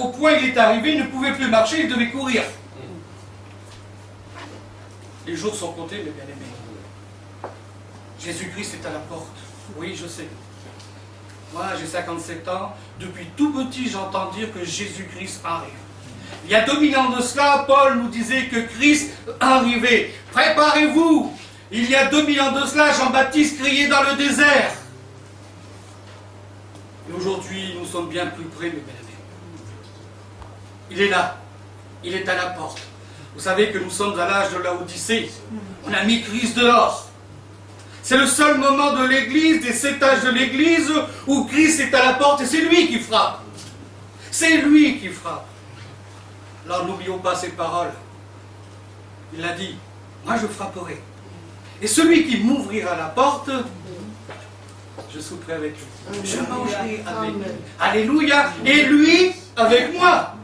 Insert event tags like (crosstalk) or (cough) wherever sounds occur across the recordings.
au point il est arrivé, il ne pouvait plus marcher, il devait courir. Les jours sont comptés, mes bien-aimés. Jésus-Christ est à la porte. Oui, je sais. Moi, j'ai 57 ans. Depuis tout petit, j'entends dire que Jésus-Christ arrive. Il y a 2000 ans de cela, Paul nous disait que Christ arrivait. Préparez-vous. Il y a 2000 ans de cela, Jean-Baptiste criait dans le désert. Et aujourd'hui, nous sommes bien plus près, mes bien-aimés. Il est là. Il est à la porte. Vous savez que nous sommes à l'âge de la Odyssée. On a mis Christ dehors. C'est le seul moment de l'Église, des sept âges de l'Église, où Christ est à la porte et c'est lui qui frappe. C'est lui qui frappe. Alors n'oublions pas ces paroles. Il a dit, moi je frapperai. Et celui qui m'ouvrira la porte, je souperai avec lui. Je mangerai avec lui. Alléluia. Et lui avec moi.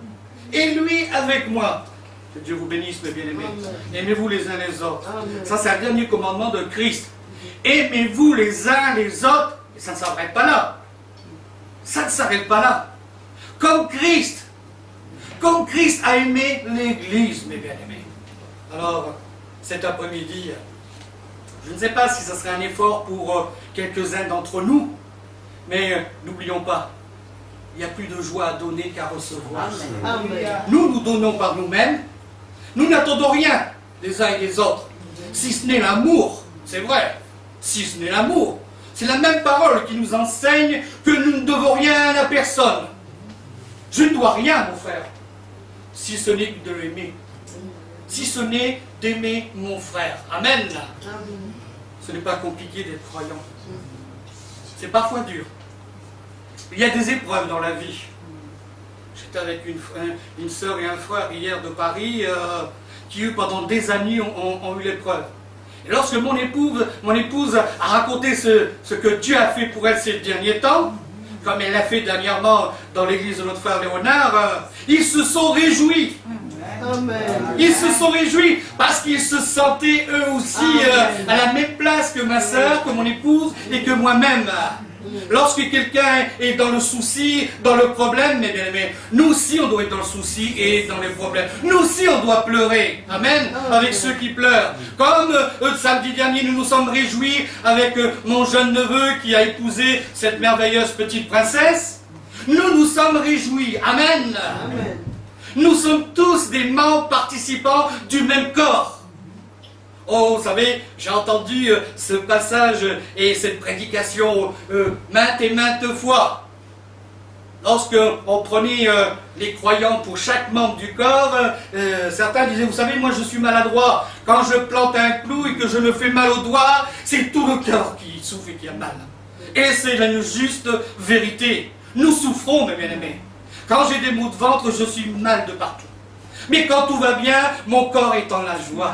Et lui avec moi. Que Dieu vous bénisse, mes bien-aimés. Aimez-vous les uns les autres. Ça, c'est un dernier commandement de Christ. Aimez-vous les uns les autres. Et ça ne s'arrête pas là. Ça ne s'arrête pas là. Comme Christ. Comme Christ a aimé l'Église, mes bien-aimés. Alors, cet après-midi, je ne sais pas si ce serait un effort pour euh, quelques-uns d'entre nous, mais euh, n'oublions pas, il n'y a plus de joie à donner qu'à recevoir. Nous, nous donnons par nous-mêmes. Nous n'attendons rien les uns et les autres, si ce n'est l'amour. C'est vrai, si ce n'est l'amour. C'est la même parole qui nous enseigne que nous ne devons rien à personne. Je ne dois rien, mon frère, si ce n'est de l'aimer. Si ce n'est d'aimer mon frère. Amen. Ce n'est pas compliqué d'être croyant. C'est parfois dur. Il y a des épreuves dans la vie. J'étais avec une, une soeur et un frère hier de Paris euh, qui, pendant des années, ont, eu l'épreuve. Et lorsque mon épouse, mon épouse a raconté ce, ce, que Dieu a fait pour elle ces derniers temps, comme elle l'a fait dernièrement dans l'église de notre frère Léonard, euh, ils se sont réjouis. Ils se sont réjouis parce qu'ils se sentaient eux aussi euh, à la même place que ma soeur, que mon épouse et que moi-même. Lorsque quelqu'un est dans le souci, dans le problème, mais bien aimé, nous aussi on doit être dans le souci et dans les problèmes. Nous aussi on doit pleurer. Amen. Avec ceux qui pleurent. Comme euh, samedi dernier, nous nous sommes réjouis avec euh, mon jeune neveu qui a épousé cette merveilleuse petite princesse. Nous nous sommes réjouis. Amen. Amen. Nous sommes tous des membres participants du même corps. Oh, vous savez, j'ai entendu euh, ce passage et cette prédication euh, maintes et maintes fois. Lorsque on prenait euh, les croyants pour chaque membre du corps, certains disaient, vous savez, moi je suis maladroit. Quand je plante un clou et que je me fais mal au doigt, c'est tout le corps qui souffre et qui a mal. Et c'est la juste vérité. Nous souffrons, mes bien-aimés. Quand j'ai des maux de ventre, je suis mal de partout. Mais quand tout va bien, mon corps est en la joie.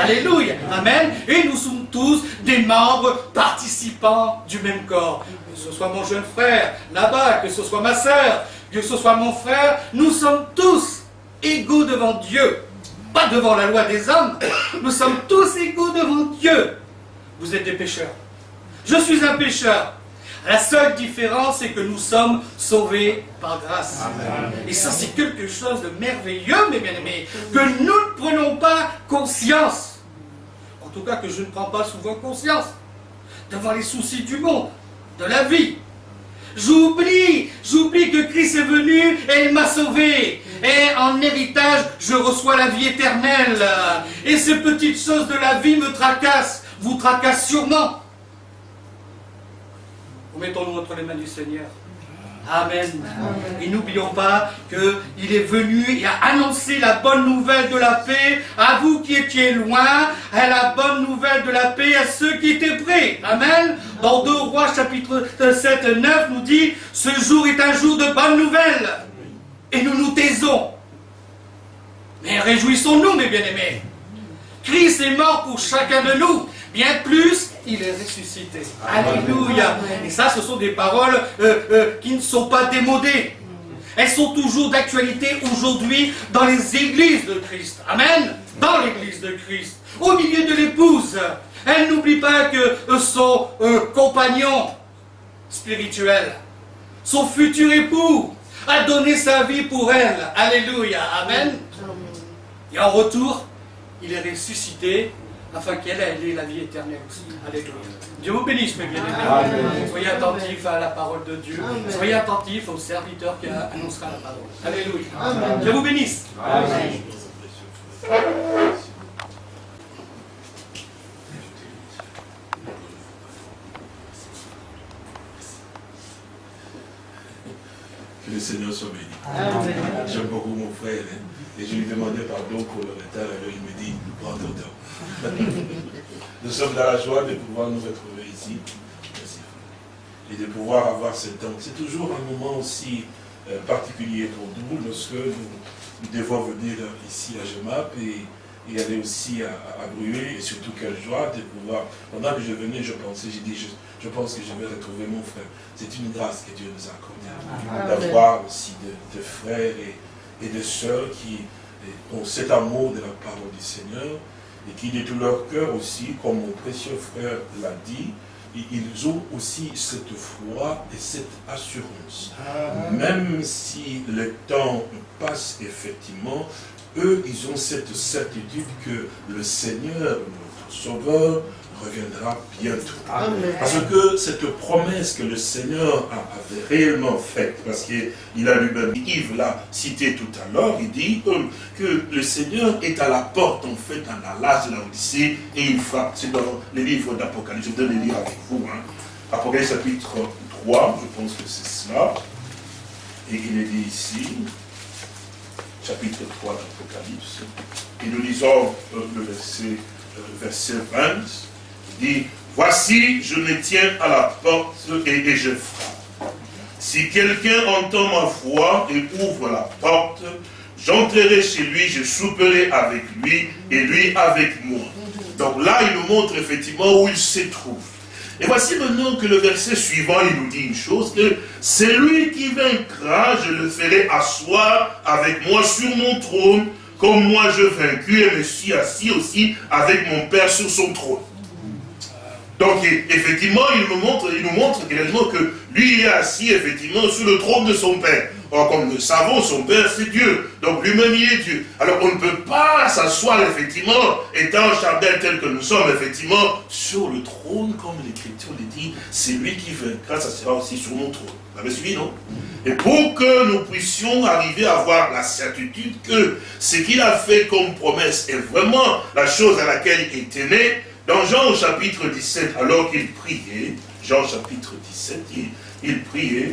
Alléluia. Amen. Et nous sommes tous des membres participants du même corps. Que ce soit mon jeune frère là-bas, que ce soit ma soeur, que ce soit mon frère, nous sommes tous égaux devant Dieu. Pas devant la loi des hommes. Nous sommes tous égaux devant Dieu. Vous êtes des pécheurs. Je suis un pécheur. La seule différence, c'est que nous sommes sauvés par grâce. Et ça, c'est quelque chose de merveilleux, mes bien-aimés, que nous ne prenons pas conscience. En tout cas, que je ne prends pas souvent conscience devant les soucis du monde, de la vie. J'oublie, j'oublie que Christ est venu et il m'a sauvé. Et en héritage, je reçois la vie éternelle. Et ces petites choses de la vie me tracassent, vous tracassent sûrement. Mettons-nous entre les mains du Seigneur. Amen. Et n'oublions pas qu'il est venu et a annoncé la bonne nouvelle de la paix à vous qui étiez loin, à la bonne nouvelle de la paix à ceux qui étaient prêts. Amen. Dans 2 Rois chapitre 7, 9 nous dit, ce jour est un jour de bonne nouvelle. Et nous nous taisons. Mais réjouissons-nous, mes bien-aimés. Christ est mort pour chacun de nous. Bien plus, il est ressuscité. Alléluia. Et ça, ce sont des paroles euh, euh, qui ne sont pas démodées. Elles sont toujours d'actualité aujourd'hui dans les églises de Christ. Amen. Dans l'église de Christ. Au milieu de l'épouse. Elle n'oublie pas que euh, son compagnon spirituel, son futur époux, a donné sa vie pour elle. Alléluia. Amen. Et en retour, il est ressuscité afin qu'elle ait la vie éternelle aussi. Alléluia. Dieu vous bénisse, mes bien-aimés. Soyez attentifs à la parole de Dieu. Soyez attentifs au serviteur qui annoncera la parole. Alléluia. Dieu vous bénisse. Amen. Que le Seigneur soit béni. J'aime beaucoup mon frère. Hein. Et je lui demandais pardon pour le retard. Alors il me dit, prends ton temps. Nous sommes dans la joie de pouvoir nous retrouver ici. Merci. Et de pouvoir avoir ce temps. C'est toujours un moment aussi euh, particulier pour nous lorsque nous, devons venir ici à Gemap et, aller aussi à, à, Et surtout quelle joie de pouvoir. Pendant que je venais, je pensais, j'ai dit, je, pense que je vais retrouver mon frère. C'est une grâce que Dieu nous a accordée. D'avoir aussi de, frères et, et de sœurs qui ont cet amour de la parole du Seigneur et qui de tout leur cœur aussi, comme mon précieux frère l'a dit, ils ont aussi cette foi et cette assurance. Même si le temps passe effectivement, eux, ils ont cette certitude que le Seigneur, notre Sauveur, reviendra bientôt. Parce que cette promesse que le Seigneur avait réellement faite, parce qu'il a lui-même, Yves l'a cité tout à l'heure, il dit euh, que le Seigneur est à la porte, en fait, dans l'âge de l'Odyssée, et il frappe. C'est dans les livres d'Apocalypse. Je vais le lire avec vous. Hein. Apocalypse chapitre 3, je pense que c'est cela. Et il est dit ici, chapitre 3 d'Apocalypse, et nous lisons euh, le verset, euh, verset 20, dit, voici, je me tiens à la porte et, je frappe. Si quelqu'un entend ma voix et ouvre la porte, j'entrerai chez lui, je souperai avec lui et lui avec moi. Donc là, il nous montre effectivement où il se trouve. Et voici maintenant que le verset suivant, il nous dit une chose, que c'est lui qui vaincra, je le ferai asseoir avec moi sur mon trône, comme moi je vaincu et me suis assis aussi avec mon Père sur son trône. Donc, effectivement, il nous montre, il que lui est assis, effectivement, sur le trône de son Père. Or, comme nous savons, son Père, c'est Dieu. Donc, lui-même, il est Dieu. Alors, on ne peut pas s'asseoir, effectivement, étant chardin tel que nous sommes, effectivement, sur le trône, comme l'Écriture le dit. C'est lui qui vaincra, ça sera aussi sur mon trône. Vous avez suivi, non? Et pour que nous puissions arriver à avoir la certitude que ce qu'il a fait comme promesse est vraiment la chose à laquelle il était né, dans Jean au chapitre 17, alors qu'il priait, Jean chapitre 17, il, priait,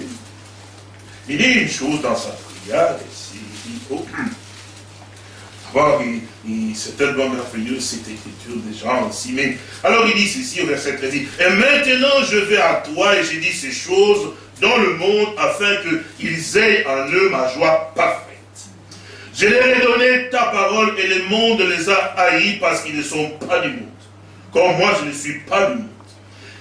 il dit une chose dans sa prière, il dit, oh, c'est tellement merveilleux cette écriture des gens aussi. Mais alors il dit ceci au verset 13, et maintenant je vais à toi et j'ai dit ces choses dans le monde afin qu'ils aient en eux ma joie parfaite. Je leur ai donné ta parole et le monde les a haïs parce qu'ils ne sont pas du monde comme moi je ne suis pas du monde.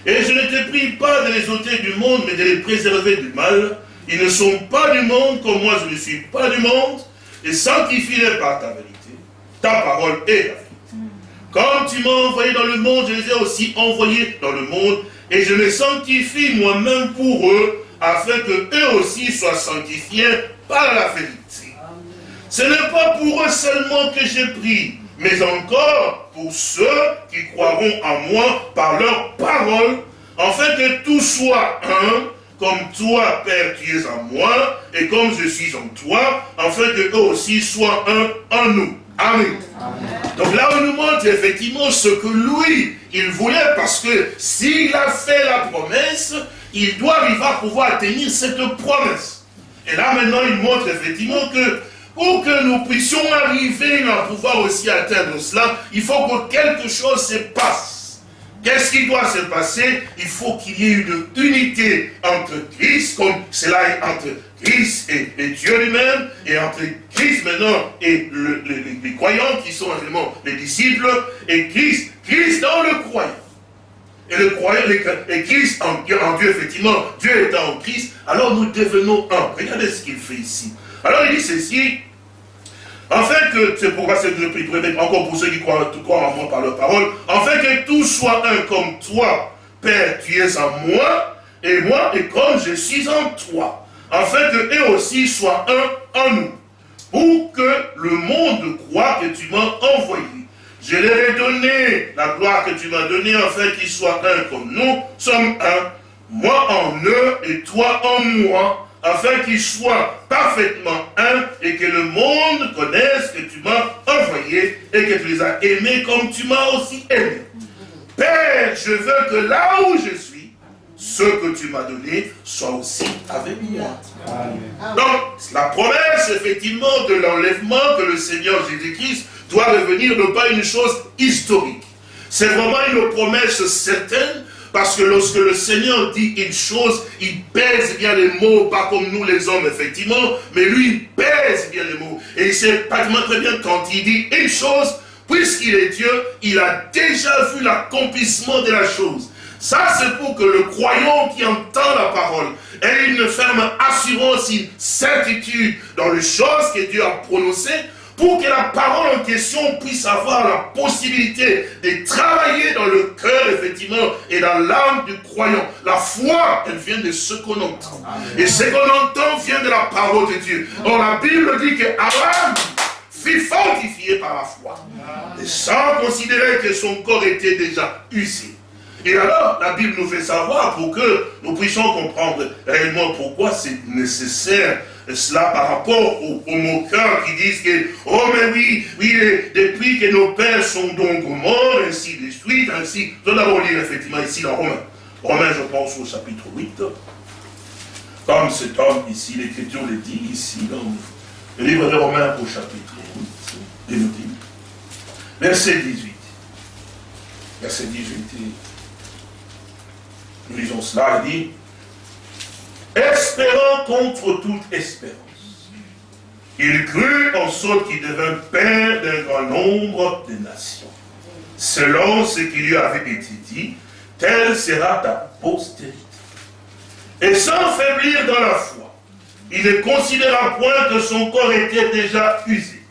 Et je ne te prie pas de les ôter du monde, mais de les préserver du mal. Ils ne sont pas du monde, comme moi je ne suis pas du monde, et sanctifie-les par ta vérité. Ta parole est la vérité. Comme tu m'as envoyé dans le monde, je les ai aussi envoyés dans le monde, et je les sanctifie moi-même pour eux, afin que eux aussi soient sanctifiés par la vérité. Ce n'est pas pour eux seulement que j'ai pris, mais encore pour ceux qui croiront en moi par leur parole, afin que tout soit un, comme toi, Père, tu es en moi, et comme je suis en toi, afin que eux aussi soient un en nous. Amen. Donc là, on nous montre effectivement ce que lui, il voulait, parce que s'il a fait la promesse, il doit arriver à pouvoir tenir cette promesse. Et là, maintenant, il montre effectivement que pour que nous puissions arriver à pouvoir aussi atteindre cela, il faut que quelque chose se passe. Qu'est-ce qui doit se passer? Il faut qu'il y ait une unité entre Christ, comme cela est entre Christ et, Dieu lui-même, et entre Christ maintenant et les croyants qui sont réellement les disciples, et Christ, Christ dans le croyant. Et le croyant, et Christ en, en Dieu, effectivement, Dieu étant en Christ, alors nous devenons un. Regardez ce qu'il fait ici. Alors il dit ceci, afin que, c'est pourquoi c'est le prix encore pour ceux qui croient, croient en moi par leur parole, afin que tout soit un comme toi, Père, tu es en moi, et moi, et comme je suis en toi, afin que eux aussi soient un en nous, pour que le monde croit que tu m'as envoyé. Je leur ai donné la gloire que tu m'as donnée, afin qu'ils soient un comme nous. Sommes un, moi en eux et toi en moi, afin qu'ils soient parfaitement un et que le monde connaisse que tu m'as envoyé et que tu les as aimés comme tu m'as aussi aimé. Père, je veux que là où je suis, ce que tu m'as donné soit aussi avec moi. Donc, la promesse, effectivement, de l'enlèvement que le Seigneur Jésus-Christ doit revenir n'est pas une chose historique. C'est vraiment une promesse certaine parce que lorsque le Seigneur dit une chose, il pèse bien les mots, pas comme nous les hommes, effectivement, mais lui, il pèse bien les mots. Et il sait pratiquement très bien quand il dit une chose, puisqu'il est Dieu, il a déjà vu l'accomplissement de la chose. Ça, c'est pour que le croyant qui entend la parole ait une ferme assurance, une certitude dans les choses que Dieu a prononcées, pour que la parole en question puisse avoir la possibilité de travailler dans le cœur, effectivement, et dans l'âme du croyant. La foi, elle vient de ce qu'on entend. Et ce qu'on entend vient de la parole de Dieu. Or, la Bible dit que Abraham fut fortifié par la foi. Et sans considérer que son corps était déjà usé. Et alors, la Bible nous fait savoir pour que nous puissions comprendre réellement pourquoi c'est nécessaire cela par rapport aux, moqueurs qui disent que, oh mais oui, oui, depuis que nos pères sont donc morts, ainsi de suite, ainsi. Nous allons lire effectivement ici dans Romains. Romains, je pense au chapitre 8. Comme cet homme ici, l'Écriture le dit ici, dans le livre de Romains au chapitre 8, il nous dit, verset 18. Verset 18, nous lisons cela, il dit, espérant contre toute espérance. Il crut en sorte qu'il devint père d'un grand nombre de nations. Selon ce qui lui avait été dit, telle sera ta postérité. Et sans faiblir dans la foi, il ne considéra point que son corps était déjà usé,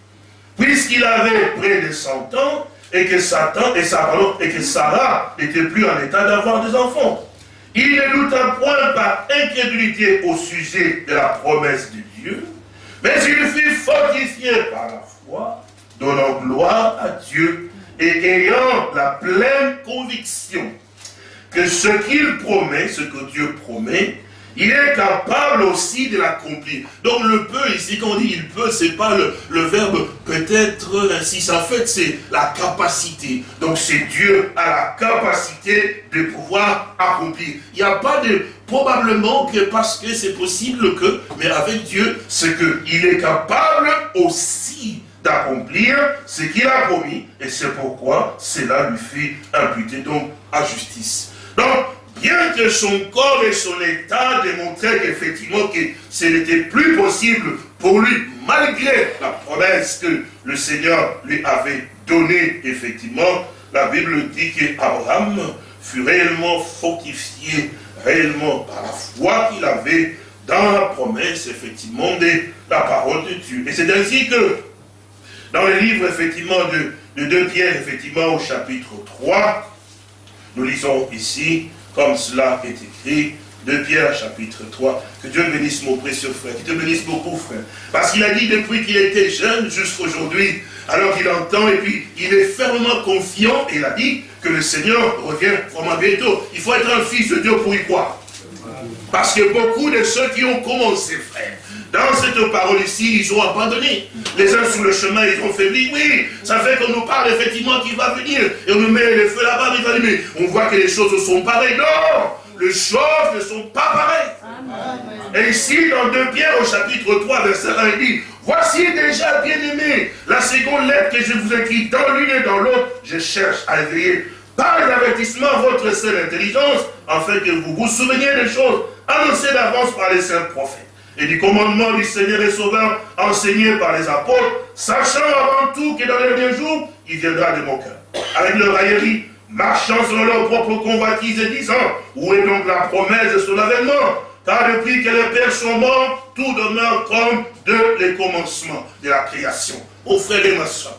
puisqu'il avait près de 100 ans et que Satan et, et que Sarah n'était plus en état d'avoir des enfants. Il ne douta point par incrédulité au sujet de la promesse de Dieu, mais il fut fortifié par la foi, donnant gloire à Dieu et ayant la pleine conviction que ce qu'il promet, ce que Dieu promet, il est capable aussi de l'accomplir. Donc le peu, ici, quand on dit il peut, c'est pas le, verbe peut-être ainsi. En fait, c'est la capacité. Donc c'est Dieu a la capacité de pouvoir accomplir. Il n'y a pas de probablement que parce que c'est possible que, mais avec Dieu, c'est qu'il est capable aussi d'accomplir ce qu'il a promis, et c'est pourquoi cela lui fait imputer donc à justice. Donc, bien que son corps et son état démontraient qu'effectivement que ce n'était plus possible pour lui, malgré la promesse que le Seigneur lui avait donnée, effectivement, la Bible dit qu'Abraham fut réellement fortifié, réellement par la foi qu'il avait dans la promesse, effectivement, de la parole de Dieu. Et c'est ainsi que, dans le livre, effectivement, de, de 2 Pierre, effectivement, au chapitre 3, nous lisons ici, comme cela est écrit, de Pierre chapitre 3. Que Dieu bénisse mon précieux frère, qu'il te bénisse beaucoup frère. Parce qu'il a dit depuis qu'il était jeune jusqu'à aujourd'hui, alors qu'il entend et puis il est fermement confiant il a dit que le Seigneur revient vraiment bientôt. Il faut être un fils de Dieu pour y croire. Parce que beaucoup de ceux qui ont commencé, frère, dans cette parole ici, ils ont abandonné. Les uns sur le chemin, ils ont faibli. Oui, ça fait qu'on nous parle effectivement qu'il va venir. Et on nous met le feu là-bas, mais on voit que les choses sont pareilles. Non Les choses ne sont pas pareilles. Et ici, dans 2 Pierre, au chapitre 3, verset 1, il dit, Voici déjà, bien-aimé, la seconde lettre que je vous écris dans l'une et dans l'autre, je cherche à éveiller par l'avertissement votre seule intelligence, afin que vous vous souveniez des choses annoncées d'avance par les saints prophètes et du commandement du Seigneur et Sauveur enseigné par les apôtres, sachant avant tout que dans les derniers jours, il viendra de mon cœur. Avec leur raillerie, marchant selon leur propre convoitise et disant, où est donc la promesse de son avènement? Car depuis que les pères sont morts, tout demeure comme de les commencements de la création. Ô frères et ma soeur,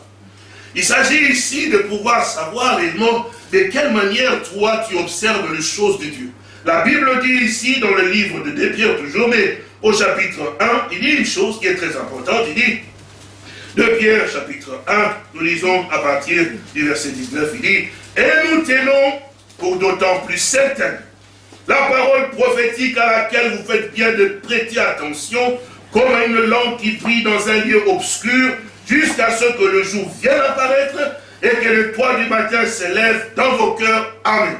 il s'agit ici de pouvoir savoir réellement de quelle manière toi tu observes les choses de Dieu. La Bible dit ici dans le livre de Pierre toujours, mais au chapitre 1, il dit une chose qui est très importante, il dit, de Pierre, chapitre 1, nous lisons à partir du verset 19, il dit, et nous tenons pour d'autant plus certaine la parole prophétique à laquelle vous faites bien de prêter attention, comme à une lampe qui brille dans un lieu obscur, jusqu'à ce que le jour vienne apparaître et que le toit du matin s'élève dans vos cœurs. Amen.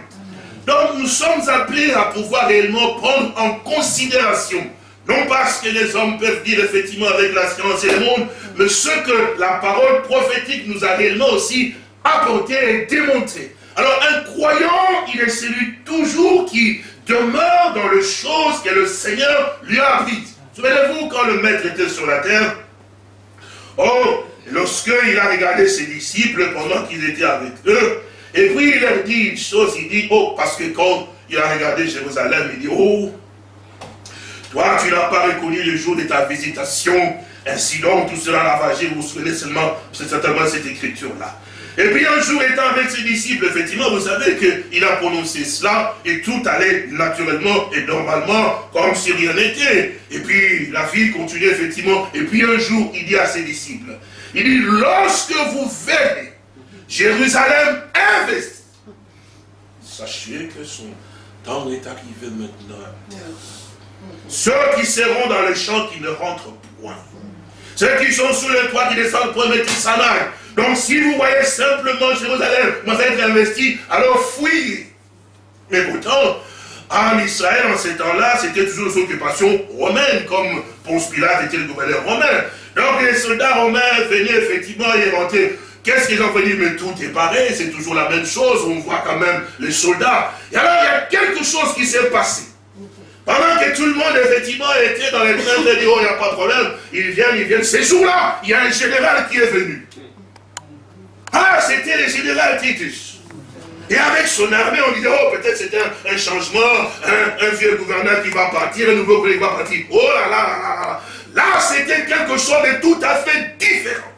Donc nous sommes appelés à pouvoir réellement prendre en considération, non pas ce que les hommes peuvent dire effectivement avec la science et le monde, mais ce que la parole prophétique nous a réellement aussi apporté et démontré. Alors un croyant, il est celui toujours qui demeure dans les choses que le Seigneur lui a apprises. Souvenez-vous quand le maître était sur la terre, oh, lorsqu'il a regardé ses disciples pendant qu'ils étaient avec eux, et puis il leur dit une chose, il dit, oh, parce que quand il a regardé Jérusalem, il dit, oh, toi tu n'as pas reconnu le jour de ta visitation, ainsi donc tout cela ravagé, vous vous souvenez seulement, c'est certainement cette écriture-là. Et puis un jour, étant avec ses disciples, effectivement, vous savez qu'il a prononcé cela et tout allait naturellement et normalement comme si rien n'était. Et puis la vie continue effectivement. Et puis un jour, il dit à ses disciples, il dit, lorsque vous verrez Jérusalem investi, sachez que son temps est arrivé maintenant. Ceux qui seront dans les champs qui ne rentrent point. Ceux qui sont sous le toit qui descendent point, mais qui s'en. Donc si vous voyez simplement Jérusalem, moi être investi, alors fouillez. Mais pourtant, en Israël, en ces temps-là, c'était toujours une occupation romaine, comme Ponce Pilate était le gouverneur romain. Donc les soldats romains venaient effectivement y rentrer. Qu'est-ce qu'ils ont fait? Mais tout est pareil, c'est toujours la même chose, on voit quand même les soldats. Et alors il y a quelque chose qui s'est passé. Pendant que tout le monde, effectivement, était dans les trains oh, il n'y a pas de problème, ils viennent, ils viennent. Ces jours-là, il y a un général qui est venu. Ah, c'était le général Titus. Et avec son armée, on disait, oh, peut-être c'était un, changement, un, vieux gouverneur qui va partir, un nouveau collègue qui va partir. Oh là là là là là. Là, c'était quelque chose de tout à fait différent.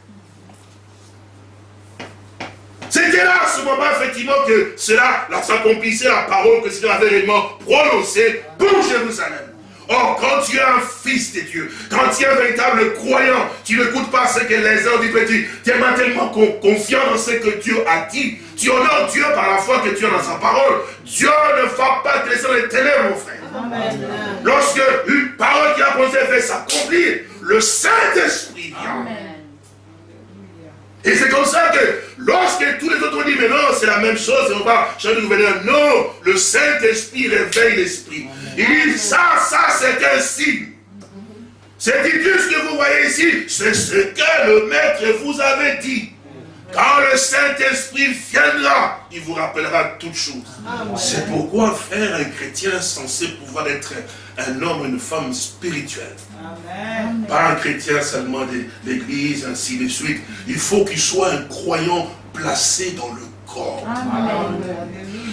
C'était là, à ce moment, effectivement, que cela s'accomplissait la parole que Seigneur avait réellement prononcée pour Jérusalem. Or, quand tu es un fils de Dieu, quand tu es un véritable croyant, tu n'écoutes pas ce que les uns disent, tu, tu es tellement confiant dans ce que Dieu a dit. Tu honores Dieu par la foi que tu as dans sa parole. Dieu ne va pas te laisser dans les ténèbres, mon frère. Lorsque une parole qui a posé fait s'accomplir, le Saint-Esprit vient. Et c'est comme ça que lorsque tous les autres disent, mais non, c'est la même chose, on va changer de gouverneur. Non, le Saint-Esprit réveille l'Esprit. Il dit, ça, ça, c'est un signe. C'est dit ce que vous voyez ici, c'est ce que le Maître vous avait dit. Quand le Saint-Esprit viendra, il vous rappellera toutes choses. C'est pourquoi, frère, un chrétien censé pouvoir être un homme, une femme spirituelle. Pas un chrétien seulement de l'église, ainsi de suite. Il faut qu'il soit un croyant placé dans le corps.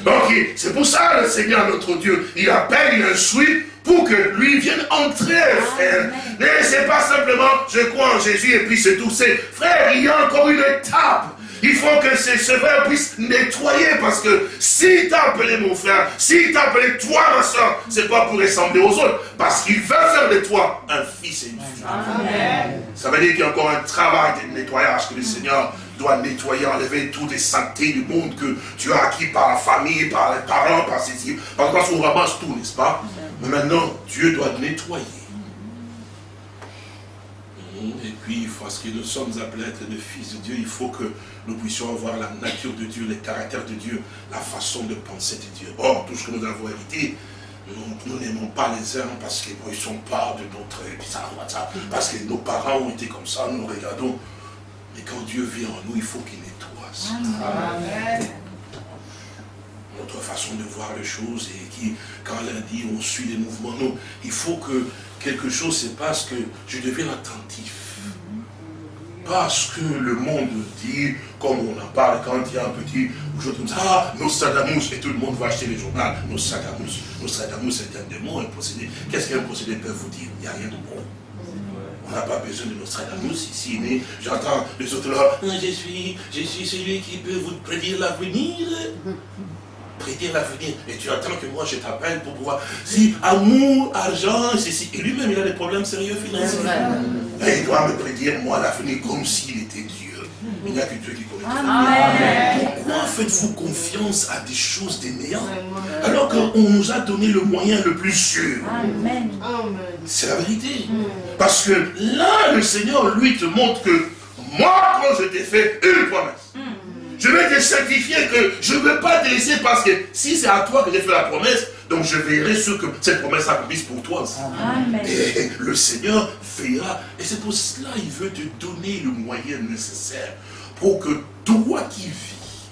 Donc, c'est pour ça le Seigneur, notre Dieu, il appelle, il instruit pour que lui vienne entrer, frère. Mais c'est pas simplement, je crois en Jésus et puis c'est tout. C'est, frère, il y a encore une étape. Il faut que ce, frère puisse nettoyer parce que s'il t'a appelé mon frère, s'il t'a appelé toi ma soeur, c'est pas pour ressembler aux autres, parce qu'il veut faire de toi un fils et une fille. Ça veut dire qu'il y a encore un travail de nettoyage que le Seigneur doit nettoyer, enlever toutes les saletés du monde que tu as acquis par la famille, par les parents, par ces Parce qu'on ramasse tout, n'est-ce pas? Mais maintenant, Dieu doit nettoyer. Et puis, parce que nous sommes appelés à être des fils de Dieu, il faut que nous puissions avoir la nature de Dieu, le caractère de Dieu, la façon de penser de Dieu. Or, tout ce que nous avons hérité, nous n'aimons pas les uns parce qu'ils ne sont pas de notre... Parce que nos parents ont été comme ça, nous regardons. Mais quand Dieu vient en nous, il faut qu'il nettoie ça. Notre façon de voir les choses et qui, quand l'un dit on suit les mouvements, non, il faut que quelque chose se passe, que je devienne attentif parce que le monde dit, comme on en parle quand il y a un petit aujourd'hui comme ça, ah, et tout le monde va acheter les journaux, Nostradamus. Nostradamus c'est un démon, un procédé. Qu'est-ce qu'un procédé peut vous dire? Il n'y a rien de bon. On n'a pas besoin de Nostradamus ici, mais j'entends les autres là, je suis, je suis celui qui peut vous prédire l'avenir. Prédire l'avenir. Et tu attends que moi je t'appelle pour pouvoir. Si amour, argent, ceci. Et lui-même, il a des problèmes sérieux financiers. Et il doit me prédire, moi, l'avenir comme s'il était Dieu. Il n'y a que Dieu qui connaît. Pourquoi faites-vous confiance à des choses des néants alors qu'on nous a donné le moyen le plus sûr? C'est la vérité. Parce que là, le Seigneur, lui, te montre que moi, quand je t'ai fait une promesse, je vais te certifier que je ne veux pas te laisser parce que si c'est à toi que j'ai fait la promesse, donc je verrai ce que cette promesse accomplisse pour toi. Et le Seigneur fera. Et c'est pour cela qu'il veut te donner le moyen nécessaire pour que toi qui vis,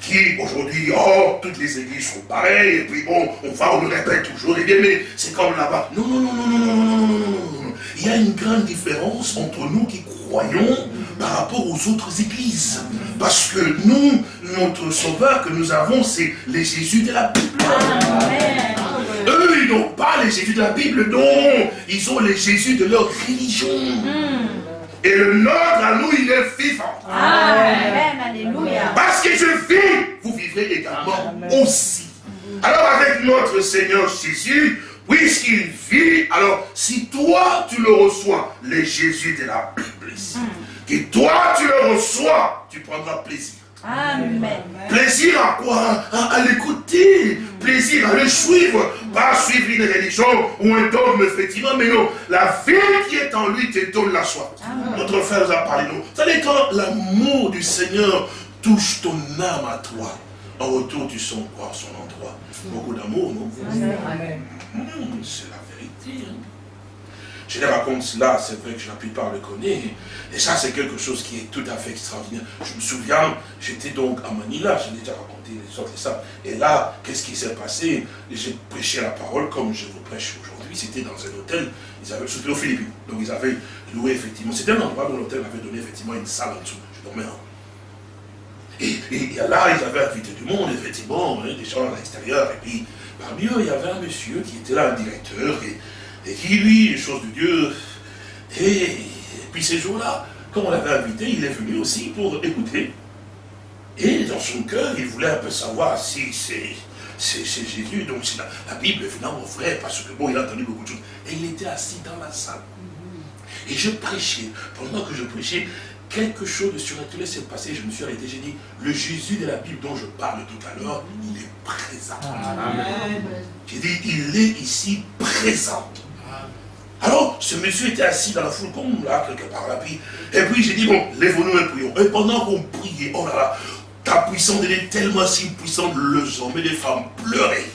qui aujourd'hui, oh, toutes les églises sont pareilles, et puis bon, on va, on le répète toujours, et bien, mais c'est comme là-bas. Non, non, non, non, non, non, non, non, non, non. Il y a une grande différence entre nous qui croyons par rapport aux autres églises. Parce que nous, notre sauveur que nous avons, c'est les Jésus de la Bible. Eux, ils n'ont pas les Jésus de la Bible, non. Ils ont les Jésus de leur religion. Et le nôtre à nous, il est vivant. Amen. Alléluia. Parce que je vis, vous vivrez également aussi. Alors avec notre Seigneur Jésus, puisqu'il vit, alors si toi tu le reçois, les Jésus de la Bible ici, que toi tu le reçois, tu prendras plaisir. Amen. Plaisir à quoi? À, l'écouter. Plaisir à le suivre. Pas suivre une religion ou un dogme, effectivement, mais non. La vie qui est en lui te donne la soif. Notre frère nous a parlé, nous. Vous savez, quand l'amour du Seigneur touche ton âme à toi, en retour, tu sens quoi? Son endroit Beaucoup d'amour, non hmm, C'est la vérité. Hein. Je les raconte cela, c'est vrai que la plupart le connaissent. Et ça, c'est quelque chose qui est tout à fait extraordinaire. Je me souviens, j'étais donc à Manila, j'ai déjà raconté autres et ça. Et là, qu'est-ce qui s'est passé? J'ai prêché la parole comme je vous prêche aujourd'hui. C'était dans un hôtel, ils avaient, c'était aux Philippines. Donc ils avaient loué effectivement. C'était un endroit où l'hôtel avait donné effectivement une salle en dessous. Je dormais en et, et, là, ils avaient invité du monde, effectivement, hein, des gens à l'extérieur. Et puis, parmi eux, il y avait un monsieur qui était là, un directeur, et et qui, lui, les choses de Dieu. Et, puis ces jours-là, quand on l'avait invité, il est venu aussi pour écouter. Et dans son cœur, il voulait un peu savoir si c'est Jésus, donc c'est la, Bible évidemment vrai, parce que bon, il a entendu beaucoup de choses. Et il était assis dans la salle. Et je prêchais. Pendant que je prêchais, quelque chose de surnaturel s'est passé. Je me suis arrêté, j'ai dit, le Jésus de la Bible dont je parle tout à l'heure, il est présent. J'ai dit, il est ici présent. Alors, ce monsieur était assis dans la foule, comme là, quelque part là. Puis, et puis j'ai dit, bon, lève-nous et prions. Et pendant qu'on priait, oh là là, ta puissance, elle est tellement si puissante, les hommes et les femmes pleuraient.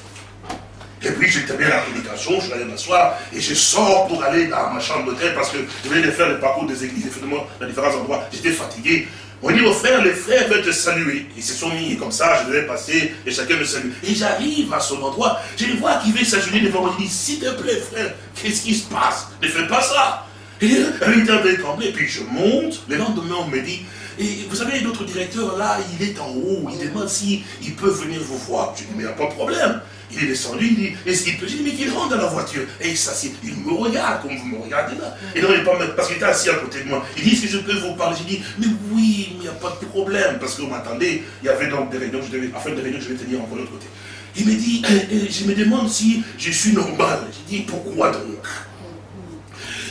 Et puis bien à la prédication, je suis allé m'asseoir, et je sors pour aller dans ma chambre d'hôtel parce que je venais de faire le parcours des églises, effectivement, dans différents endroits. J'étais fatigué. On dit aux frères, les frères veulent te saluer. Ils se sont mis comme ça, je devais passer et chacun me salue. Et j'arrive à son endroit, je les vois qui veut s'agenouiller devant moi. Je dis, s'il te plaît, frère, qu'est-ce qui se passe? Ne fais pas ça. Et elle était un peu tremblée, puis je monte. Le lendemain, on me dit, et vous savez, notre directeur, là, il est en haut, il demande s'il peut venir vous voir. Je dis, mais il n'y a pas de problème. Il est descendu, il dit, est-ce qu'il peut Je dis, mais qu'il rentre dans la voiture. Et il s'assied. Il me regarde comme vous me regardez là. Et non, il pas parce qu'il était assis à côté de moi. Il dit, est-ce que je peux vous parler? J'ai dit, mais oui, mais il n'y a pas de problème. Parce qu'on m'attendait, il y avait donc des réunions, je devais, enfin des réunions je vais tenir en l'autre côté. Il me dit, euh, euh, je me demande si je suis normal. J'ai dit, pourquoi donc?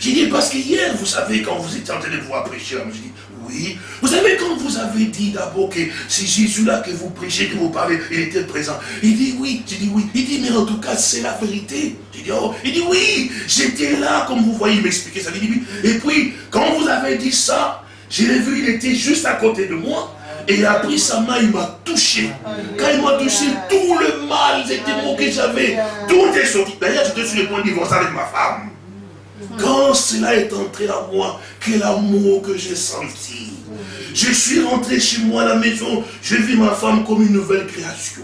J'ai dit, parce qu'hier, vous savez, quand vous étiez en train de voir prêcher, j'ai dit, oui. Vous savez, quand vous avez dit d'abord que c'est Jésus-là que vous prêchez, que vous parlez, il était présent. Il dit oui. J'ai dit oui. Il dit, mais en tout cas, c'est la vérité. J'ai dit, oh. Il dit oui, j'étais là, comme vous voyez, il m'expliquait ça. Il dit. Et puis, quand vous avez dit ça, j'ai vu, il était juste à côté de moi. Et il a pris sa main, il m'a touché. Quand il m'a touché, tout le mal, les mots que j'avais, tout est sorti. D'ailleurs, j'étais sur le point de divorcer avec ma femme. Quand cela est entré à moi, quel amour que j'ai senti. Je suis rentré chez moi à la maison, j'ai vu ma femme comme une nouvelle création.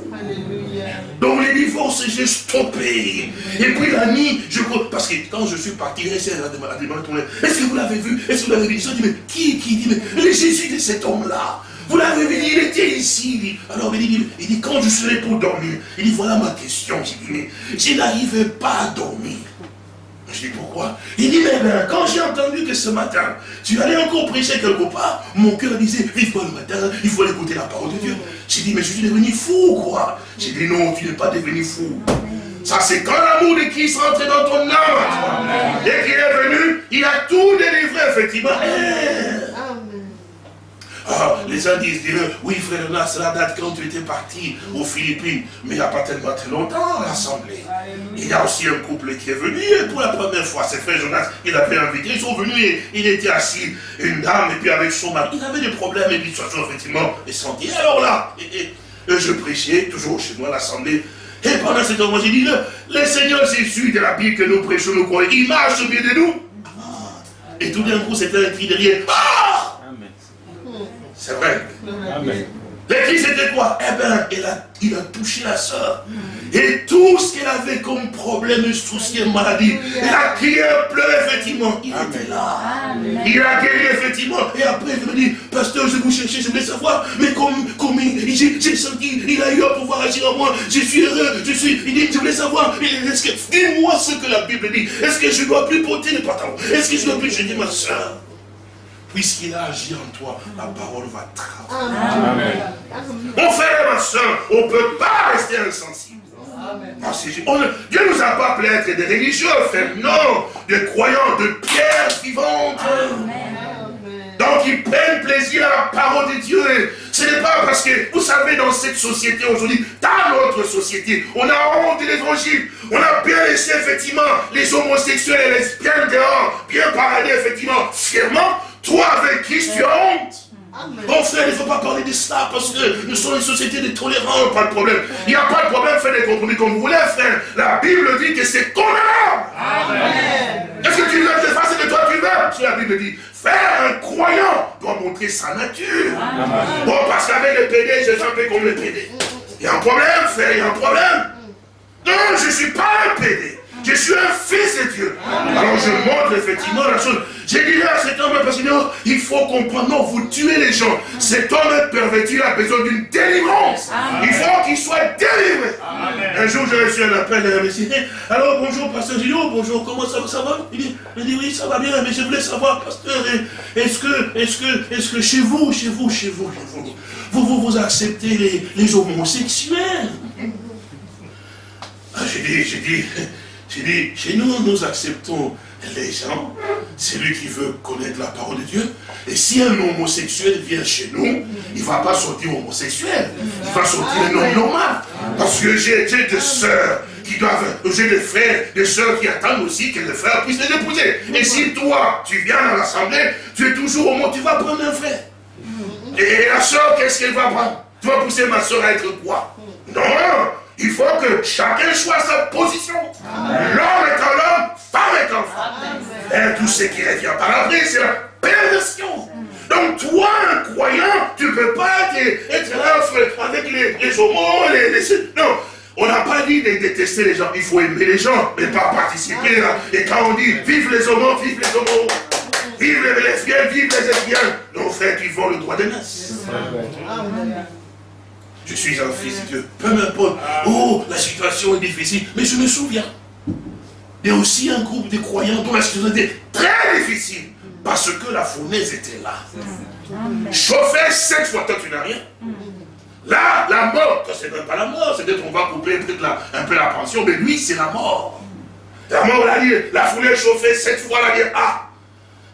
Donc les divorces, j'ai stoppé. Et puis la nuit, je parce que quand je suis parti, elle a demandé, est-ce que vous l'avez vu? Est-ce que vous l'avez vu? Je dis, mais qui, qui dit, mais le Jésus de cet homme-là? Vous l'avez vu, il était ici. Alors il dit, il dit, quand je serai pour dormir, il dit, voilà ma question. J'ai dit, mais je n'arrivais pas à dormir. Je dis pourquoi? Il dit, mais ben, quand j'ai entendu que ce matin, tu allais encore prêcher quelque part, mon cœur disait, il faut le matin, il faut écouter la parole de Dieu. J'ai dit, mais je suis devenu fou, quoi. J'ai dit, non, tu n'es pas devenu fou. Ça, c'est quand l'amour de Christ rentre dans ton âme à toi. Dès qu'il est venu, il a tout délivré, effectivement. Ah, les uns disent, oui frère Renard, cela date quand tu étais parti aux Philippines, mais il n'y a pas tellement très longtemps à l'Assemblée. Il y a aussi un couple qui est venu pour la première fois, c'est frère Jonas, il avait invité, ils sont venus et il était assis, une dame, et puis avec son mari, il avait des problèmes, et puis situation effectivement, et sont dit, alors là, et, je prêchais toujours chez moi à l'Assemblée, et pendant ce temps, moi j'ai dit, le, Seigneur Jésus de la Bible que nous prêchons, nous croyons, il marche au milieu de nous. Et tout d'un coup, c'était un cri derrière. Ah c'est vrai. Amen. L'église c'était quoi? Eh bien, il a, il a touché la soeur. Et tout ce qu'elle avait comme problème, souci et maladie, elle a crié, pleuré, effectivement. Il était là. Il a guéri, effectivement. Et après, il me dit, pasteur, je vous cherchais, je voulais savoir, mais comme, comme j'ai senti, il a eu à pouvoir agir en moi. Je suis heureux, je suis, il dit, je voulais savoir, dis-moi ce que la Bible dit. Est-ce que je ne dois plus porter les pantalons Est-ce que je dois plus, je dis, ma soeur, puisqu'il a agi en toi, la parole va travailler. Mon frère et ma soeur, on ne peut pas rester insensible. Dieu ne nous a pas appelés à être des religieux, frère. Non, des croyants, de pierre vivante. Donc ils prennent plaisir à la parole de Dieu. Ce n'est pas parce que, vous savez, dans cette société aujourd'hui, dans notre société, on a honte de l'évangile. On a bien laissé effectivement les homosexuels et les lesbiennes dehors, bien parader effectivement fièrement. Toi, avec Christ, tu as honte? Bon frère, il ne faut pas parler de cela parce que nous sommes une société de tolérance, pas de problème. Il n'y a pas de problème, faites des compromis comme vous voulez, frère. La Bible dit que c'est condamnable. Est-ce que tu veux te face de toi tu veux? La Bible dit, faire un croyant doit montrer sa nature. Bon, parce qu'avec le PD, je suis un peu comme le PD. Il y a un problème, frère, il y a un problème. Non, je ne suis pas un PD. Je suis un fils de Dieu. Alors je montre effectivement la chose. J'ai dit à cet homme, parce que il faut comprendre, non, vous tuez les gens. Cet homme perverti a besoin d'une délivrance. Il faut qu'il soit délivré. Un jour, j'ai reçu un appel d'un monsieur. Alors, bonjour, pasteur Gino, bonjour, comment ça, ça va? Il dit, oui, ça va bien, mais je voulais savoir, pasteur, est-ce que, est-ce que, est-ce que chez vous, chez vous, chez vous, vous, vous, vous, acceptez les, les homosexuels? Ah, J'ai dit, j'ai dit, j'ai dit, chez nous, nous acceptons les gens, celui qui veut connaître la parole de Dieu. Et si un homosexuel vient chez nous, il ne va pas sortir homosexuel, il va sortir un homme normal. Parce que j'ai des sœurs qui doivent, j'ai des frères, des sœurs qui attendent aussi que les frères puissent les épouser. Et si toi, tu viens dans l'assemblée, tu es toujours au monde, tu vas prendre un frère. Et la sœur, qu'est-ce qu'elle va prendre? Tu vas pousser ma sœur à être quoi? Non il faut que chacun choisit sa position. L'homme est un homme, femme est un femme. Et tout ce qui revient par après, c'est la perversion. Donc toi, un croyant, tu ne peux pas être là avec les, les homos, les, les... Non, on n'a pas dit de détester les gens. Il faut aimer les gens, mais pas participer. Et quand on dit vive les homos, vive les homos, vive les lesbiennes, vive les lesbiennes, nos frères qui font le droit de naissance. Je suis un fils de Dieu. Peu m'importe. Oh, la situation est difficile. Mais je me souviens. Il y a aussi un groupe de croyants dont la situation était très difficile. Parce que la fournaise était là. Chauffer sept fois, toi tu n'as rien. Là, la mort, c'est même pas la mort, c'est peut-être qu'on va couper un peu la pension, mais lui, c'est la mort. La mort, la, la fournaise chauffée sept fois, la dire,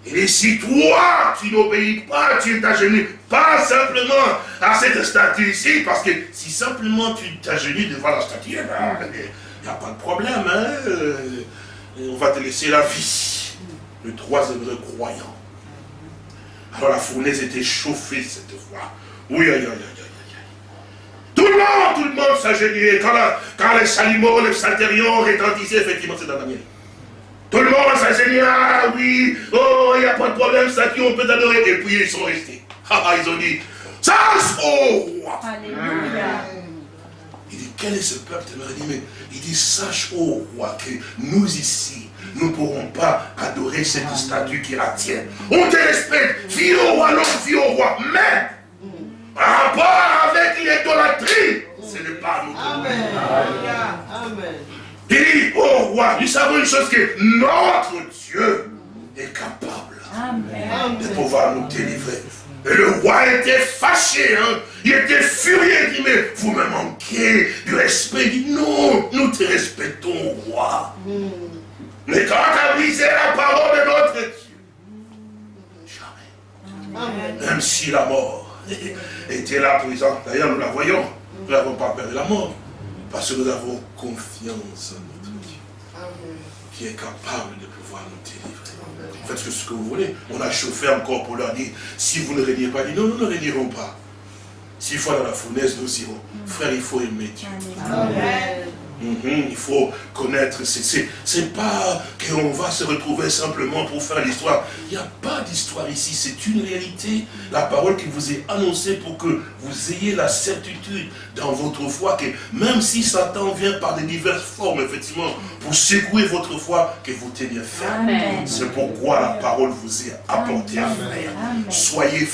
ah, et si toi, tu n'obéis pas, tu t'agenouilles pas simplement à cette statue ici, parce que si simplement tu t'agenouilles devant la statue, il ben, n'y a pas de problème, hein, euh, on va te laisser la vie. Le troisième croyant. Alors la fournaise était chauffée cette fois. Oui, aïe, aïe, aïe, aïe. Tout le monde, tout le monde s'agenouillait. Quand, quand les chalumeaux, les saltérions rétentissaient, effectivement, c'est la manière. Tout le monde va Seigneur, ah oui, oh, il n'y a pas de problème, ça qui on peut t'adorer. Et puis ils sont restés. Ah, (laughs) ah, ils ont dit, sache au roi. Alléluia. Il dit, quel est ce peuple? Il dit, mais il dit, sache au roi que nous ici, nous ne pourrons pas adorer cette statue qui la tient. On te respecte, fille au roi, l'homme, fille au roi. Mais, par rapport avec l'idolâtrie, ce n'est pas nous. Amen. Amen. Il dit, oh roi, nous savons une chose que notre Dieu est capable de pouvoir nous délivrer. Et le roi était fâché, hein. il était furieux, il dit, mais vous me manquez du respect. Il dit, non, nous te respectons, roi. Mais quand tu as brisé la parole de notre Dieu, jamais. Même si la mort (laughs) était là présente, d'ailleurs nous la voyons, nous n'avons pas peur de la mort, parce que nous avons confiance en notre Dieu, qui est capable de pouvoir nous délivrer. Faites ce que vous voulez. On a chauffé encore pour leur dire, si vous ne régnez pas, dit non, nous ne régnerons pas. S'il faut dans la fournaise, nous irons. Frère, il faut aimer Dieu. Amen. Mhm, il faut connaître, c'est pas qu'on va se retrouver simplement pour faire l'histoire. Il n'y a pas d'histoire ici, c'est une réalité. La parole qui vous est annoncée pour que vous ayez la certitude dans votre foi que même si Satan vient par des diverses formes, effectivement, pour secouer votre foi, que vous teniez ferme. C'est pourquoi la parole vous est apportée à faire. Soyez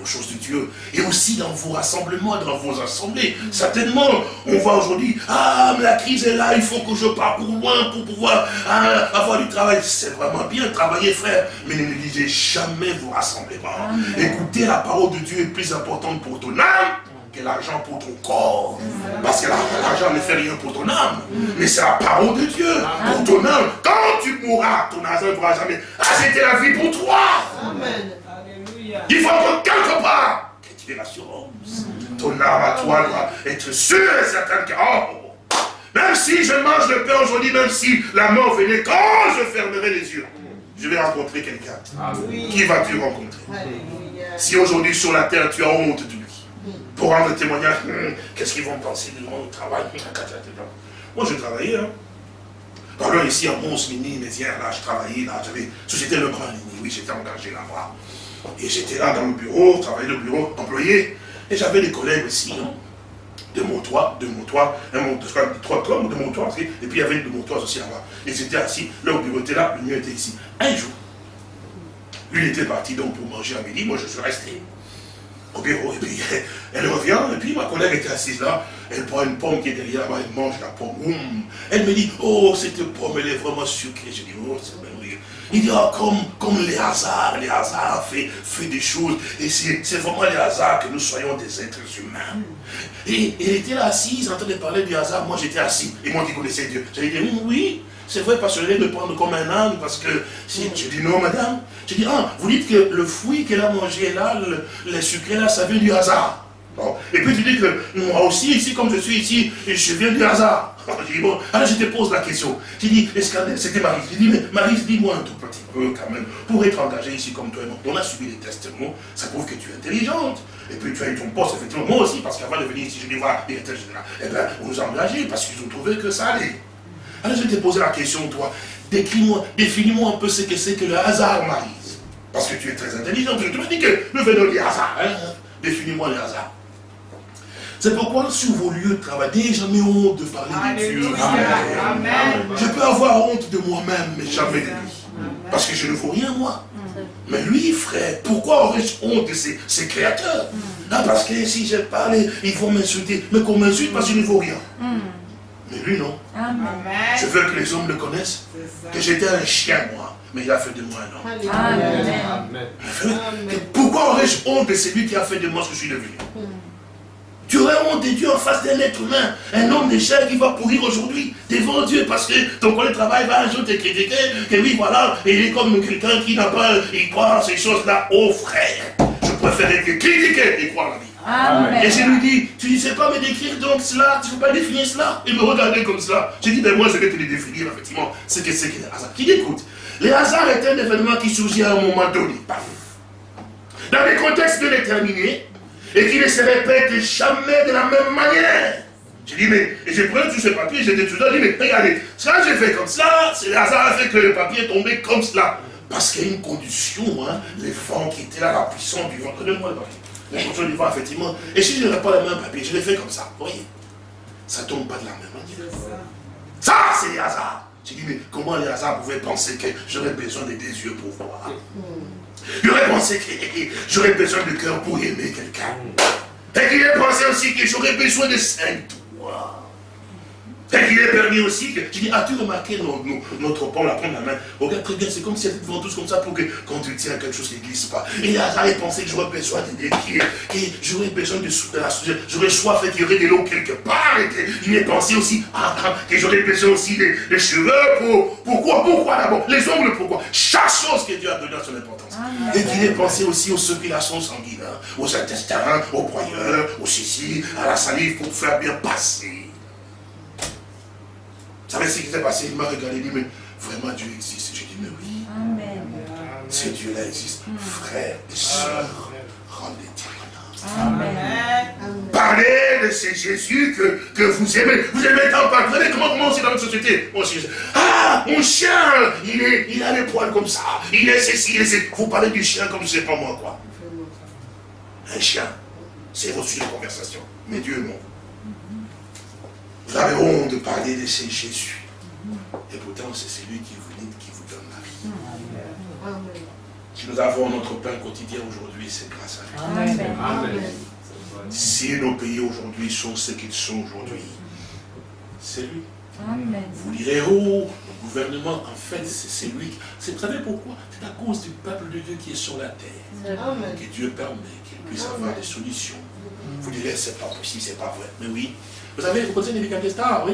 aux choses de Dieu. Et aussi dans vos rassemblements, dans vos assemblées. Certainement, on va aujourd'hui, ah, la crise est là, il faut que je parte loin pour pouvoir hein, avoir du travail. C'est vraiment bien travailler, frère, mais ne négligez jamais vos rassemblements. Écoutez, la parole de Dieu est plus importante pour ton âme que l'argent pour ton corps. Parce que l'argent ne fait rien pour ton âme. Mais c'est la parole de Dieu pour ton âme. Quand tu mourras, ton argent ne pourra jamais. Ah, c'était la vie pour toi. Amen. Il faut que quelque part que tu aies l'assurance. Ton âme à toi doit être sûre et certaine que, oh, même si je mange le pain aujourd'hui, même si la mort venait, quand je fermerai les yeux, je vais rencontrer quelqu'un. Qui vas-tu rencontrer Si aujourd'hui sur la terre tu as honte de lui, pour rendre témoignage, hmm, qu'est-ce qu'ils vont penser de mon travail? Moi je travaillais, hein. Pardon, ici à Mons, Mini, Mézières, là, je travaillais, là, j'avais Société Le Grand oui, j'étais engagé là-bas. Et j'étais là dans le bureau, travaillais le bureau, employé, et j'avais des collègues aussi, hein de montois, de montois, un montois, trois comme de montois, et puis il y avait de montois aussi là-bas. Ils étaient assis, leur bureau était là, le mien était ici. Un jour, lui était parti donc pour manger à midi, moi je suis resté au bureau, et puis (laughs) elle revient, et puis ma collègue était assise là, elle prend une pomme qui est derrière moi, elle mange la pomme, elle me dit, oh cette pomme elle est vraiment sucrée, je dis, oh c'est il dit, oh, comme, comme les hasards, les hasards fait, fait des choses. Et c'est vraiment les hasards que nous soyons des êtres humains. Et elle était là assise en train de parler du hasard. Moi, j'étais assis. Et moi qui connaissais Dieu. J'ai dit, oui, c'est vrai, parce que je me prendre comme un âne, parce que, si, je dis non, madame. Je dis, ah, vous dites que le fruit qu'elle a mangé là, le, le sucré là, ça vient du hasard. Et puis tu dis que moi aussi, ici, comme je suis ici, je viens du hasard. (laughs) Je dis, bon, alors je te pose la question. Tu dis, c'était Marie? Je dis, mais Marie, dis-moi un tout petit peu quand même, pour être engagé ici comme toi et moi. On a suivi les testements, ça prouve que tu es intelligente. Et puis tu as eu ton poste, effectivement, moi aussi, parce qu'avant de venir ici, je dis, voilà, directeur eh bien, on nous a engagés parce qu'ils ont trouvé que ça allait. Alors je te posé la question, toi, décris-moi, définis-moi un peu ce que c'est que le hasard, Marie. Parce que tu es très intelligente. Je te dis que nous venons du hasard. Hein. Définis-moi le hasard. C'est pourquoi sur vos lieux de travail, n'ayez jamais honte de parler de Dieu. Je peux avoir honte de moi-même, mais jamais de lui. Parce que je ne vaux rien, moi. Mais lui, frère, pourquoi aurais-je honte de ses, créateurs? Ah, Parce que si je parle, ils vont m'insulter. Mais qu'on m'insulte parce que je ne vaux rien. Mais lui, non. Je veux que les hommes le connaissent. Que j'étais un chien, moi. Mais il a fait de moi un homme. Amen. Pourquoi aurais-je honte de celui qui a fait de moi ce que je suis devenu? Tu aurais honte de Dieu en face d'un être humain, un homme de chair qui va pourrir aujourd'hui devant Dieu parce que ton collègue de travail va un jour te critiquer, que oui, voilà, il est comme quelqu'un qui n'a pas, il croit en ces choses-là. Oh frère, je préfère être critiqué et croire la vie. Et je lui dis, tu ne sais pas me décrire donc cela, tu ne peux pas définir cela. Il me regardait comme cela. J'ai dit, ben moi je vais te le définir effectivement, ce que c'est que le hasard. Qui écoute Le hasard est un événement qui surgit à un moment donné. Dans des contextes déterminés, et qui ne se répète jamais de la même manière. J'ai dit, mais, et j'ai pris tout ce papier, j'ai dit, dit, mais regardez, ça j'ai fait comme ça, c'est le hasard a fait que le papier est tombé comme cela. Parce qu'il y a une condition, hein, les vents qui étaient là, la puissance du vent, donnez-moi le papier. La condition du vent, effectivement. Et si je n'aurais pas le même papier, je l'ai fait comme ça, vous voyez. Ça ne tombe pas de la même manière. Ça, c'est le hasard. J'ai dit, mais comment les hasards pouvaient penser que j'aurais besoin de des yeux pour voir? J'aurais pensé que j'aurais besoin de cœur pour aimer quelqu'un. Et qu'il ait pensé aussi que j'aurais besoin de cinq doigts Et qu'il est permis aussi que, tu dis, as-tu remarqué notre pan, la prendre la main? Regarde très bien, c'est comme si elle était devant tous comme ça pour que quand tu tiens quelque chose qui ne glisse pas. Et là, j'avais pensé que j'aurais besoin de pieds, que j'aurais besoin de, la j'aurais soif et qu'il y aurait de l'eau quelque part. Et il est pensé aussi, ah, que j'aurais besoin aussi des, cheveux pour, pourquoi, pourquoi d'abord? Les ongles, pourquoi? Chaque chose que Dieu a donné à son importance. Et qu'il est pensé aussi aux circulations sanguines, hein, aux intestins, aux broyeurs, aux sissi, à la salive pour faire bien passer. Vous savez ce qui s'est passé Il m'a regardé et dit, mais vraiment Dieu existe. J'ai dit, mais oui. Amen. Ce Dieu-là existe. Frères et sœurs, rendez Amen. Parlez de ce Jésus que, que vous aimez. Vous aimez tant pas. Vous savez comment, comment c'est dans notre société Ah, mon chien, il, est, il a les poils comme ça. Il est ceci, il est ceci. Vous parlez du chien comme je sais pas moi quoi. Un chien, c'est votre sujet de conversation. Mais Dieu, non. Nous avez honte de parler de ce Jésus. Et pourtant, c'est celui qui vous dit, qui vous donne la vie. Si nous avons notre pain quotidien aujourd'hui, c'est grâce à lui. Amen. Si nos pays aujourd'hui sont ce qu'ils sont aujourd'hui, c'est lui. Vous direz, oh, le gouvernement, en fait, c'est lui. Vous savez pourquoi? C'est à cause du peuple de Dieu qui est sur la terre. Que Dieu permet qu'il puisse avoir des solutions. Vous direz, c'est pas possible, c'est pas vrai. Mais oui, vous savez, vous connaissez Nebuchadnezzar, oui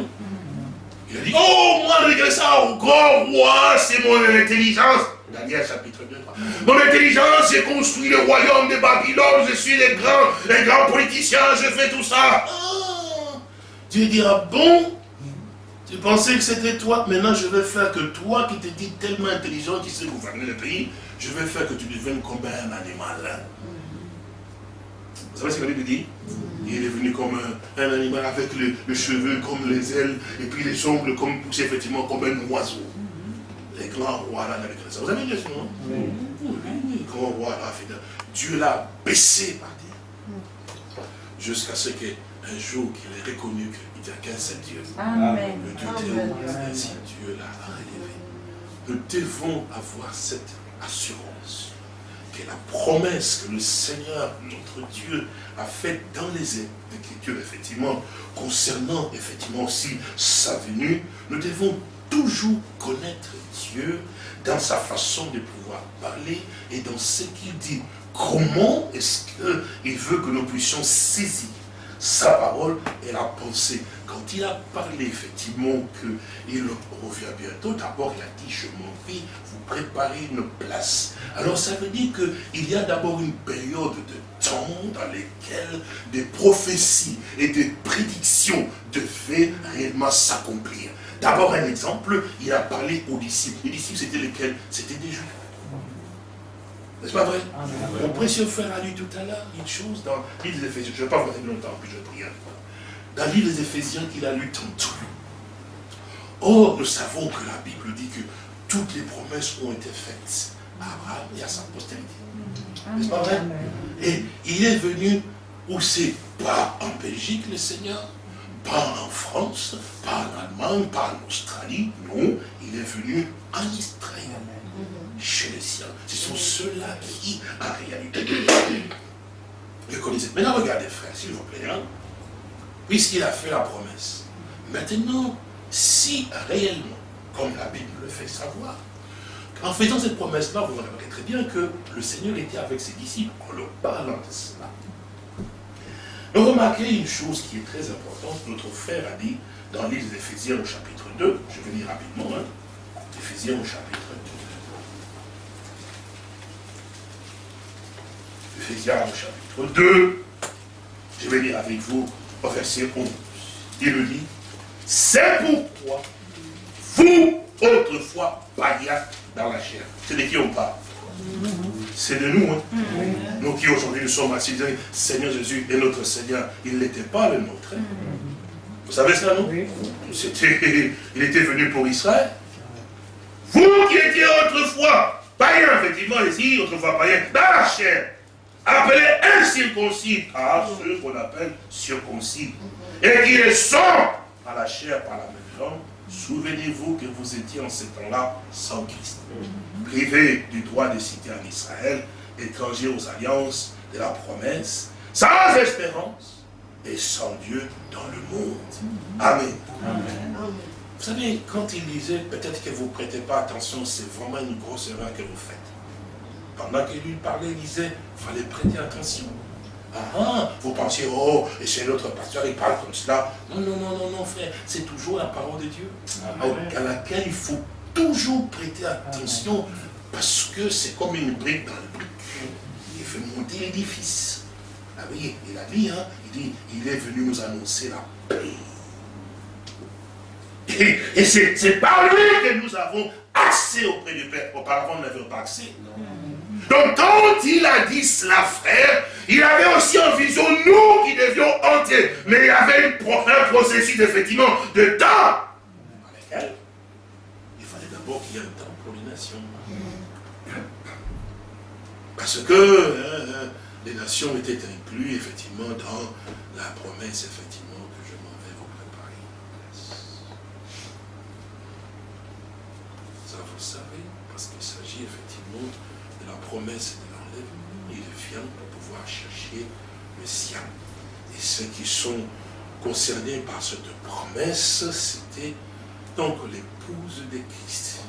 Il a dit, oh, moi, Nebuchadnezzar, grand roi, c'est mon intelligence. Daniel chapitre 2, 3. Mon intelligence, j'ai construit le royaume de Babylone, je suis les grands, les grands politiciens, je fais tout ça. Oh. Dieu dira, bon, tu pensais que c'était toi, maintenant je vais faire que toi qui te dis tellement intelligent, qui sais gouverner le pays, je vais faire que tu deviennes comme un animal. Vous savez ce que la Bible dit? Il est venu comme un, animal avec le, cheveu comme les ailes et puis les ongles comme effectivement comme un oiseau. Les grands rois là ça. Vous avez vu ça, non? Oui. Oui, grand roi là, Dieu l'a baissé par terre. Jusqu'à ce qu'un jour qu'il ait reconnu qu'il n'y a qu'un seul Dieu. Amen. Le Dieu ainsi Dieu l'a relevé. Nous devons avoir cette assurance que la promesse que le Seigneur, notre Dieu, a faite dans les Écritures, effectivement, concernant effectivement aussi sa venue, nous devons toujours connaître Dieu dans sa façon de pouvoir parler et dans ce qu'il dit. Comment est-ce qu'il veut que nous puissions saisir sa parole et la pensée Quand il a parlé effectivement qu'il revient bientôt, d'abord il a dit, je m'en vais préparer une place. Alors ça veut dire qu'il y a d'abord une période de temps dans laquelle des prophéties et des prédictions devaient réellement s'accomplir. D'abord un exemple, il a parlé aux disciples. Les disciples c'était lesquels? C'était des juifs. N'est-ce pas vrai? Mon précieux frère a lu tout à l'heure une chose dans l'île des Éphésiens. Je ne vais pas vous dire longtemps, puis je prie. Dans l'île des Éphésiens qu'il a lu tantôt. Or, nous savons que la Bible dit que toutes les promesses ont été faites à Abraham et à sa postérité. N'est-ce pas vrai? Et il est venu où c'est pas en Belgique le Seigneur, pas en France, pas en Allemagne, pas en Australie, non, il est venu en Israël, chez les siens. Ce sont ceux-là qui, en réalité, le connaissaient. Maintenant, regardez, frère, s'il vous plaît, hein. puisqu'il a fait la promesse. Maintenant, si réellement comme la Bible le fait savoir. En faisant cette promesse-là, vous remarquez très bien que le Seigneur était avec ses disciples en leur parlant de cela. Vous remarquez une chose qui est très importante, notre frère a dit dans l'île d'Éphésiens au chapitre 2, je vais lire rapidement, hein, Éphésiens au chapitre 2. Éphésiens au chapitre 2, je vais lire avec vous au verset 11. Il le dit, c'est pourquoi vous, autrefois, païens dans la chair. C'est de qui on parle? C'est de nous. Hein? Nous qui aujourd'hui nous sommes assis, Seigneur Jésus est notre Seigneur. Il n'était pas le nôtre. Hein. Vous savez cela, non? Il était venu pour Israël. Vous qui étiez autrefois païens, effectivement, ici, autrefois païens, dans la chair, appelés incirconcis, à ceux qu'on appelle circoncis, et qui le sont à la chair par la même langue, Souvenez-vous que vous étiez en ce temps-là sans Christ, privés du droit de citer en Israël, étrangers aux alliances de la promesse, sans espérance et sans Dieu dans le monde. Amen. Vous savez, quand il disait, peut-être que vous ne prêtez pas attention, c'est vraiment une grosse erreur que vous faites. Pendant qu'il lui parlait, il disait, il fallait prêter attention. Ah, ah, vous pensez, oh, et c'est l'autre pasteur, il parle comme cela. Non, non, non, non, non, frère, c'est toujours la parole de Dieu, à laquelle il faut toujours prêter attention, parce que c'est comme une brique dans le brique. Il fait monter l'édifice. Ah oui, il a dit, hein, il dit, il est venu nous annoncer la paix. Et, c'est par lui que nous avons accès auprès du Père. Auparavant, nous n'avions pas accès. Donc, quand il a dit cela, frère, il avait aussi en vision nous qui devions entrer. Mais il y avait un processus, effectivement, de temps. il fallait d'abord qu'il y ait un temps pour les nations. Parce que hein, hein, les nations étaient incluses, effectivement, dans la promesse, effectivement, que je m'en vais vous préparer. Ça, vous savez, parce qu'il s'agit effectivement la promesse de l'enlèvement. Il vient pour pouvoir chercher le sien. Et ceux qui sont concernés par cette promesse, c'était donc l'épouse de Christ.